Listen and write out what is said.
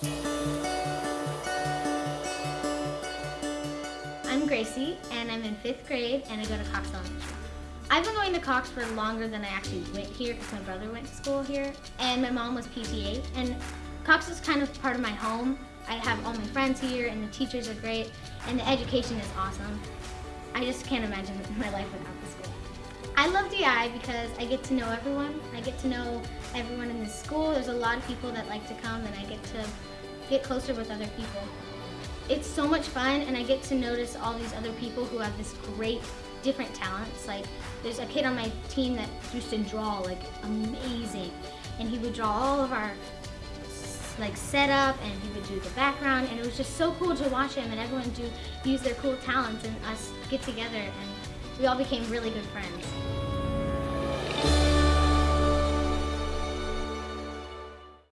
I'm Gracie, and I'm in fifth grade, and I go to Cox Elementary. I've been going to Cox for longer than I actually went here because my brother went to school here, and my mom was PTA. And Cox is kind of part of my home. I have all my friends here, and the teachers are great, and the education is awesome. I just can't imagine my life without the school. I love DI because I get to know everyone. I get to know everyone in the school. There's a lot of people that like to come, and I get to get closer with other people. It's so much fun, and I get to notice all these other people who have this great different talents. Like there's a kid on my team that used to draw like amazing, and he would draw all of our like setup, and he would do the background, and it was just so cool to watch him and everyone do use their cool talents and us get together, and we all became really good friends.